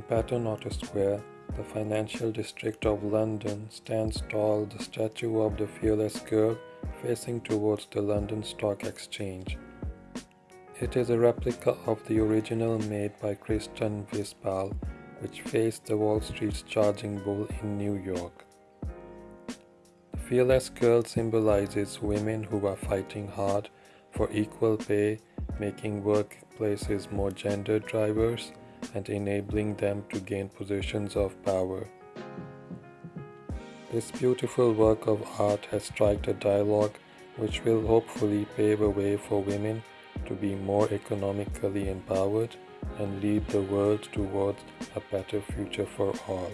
In Paternoster Square, the financial district of London, stands tall the statue of the fearless girl facing towards the London Stock Exchange. It is a replica of the original made by Kristen Visbal, which faced the Wall Street's charging bull in New York. The fearless girl symbolizes women who are fighting hard for equal pay, making workplaces more gender diverse, and enabling them to gain positions of power. This beautiful work of art has struck a dialogue which will hopefully pave a way for women to be more economically empowered and lead the world towards a better future for all.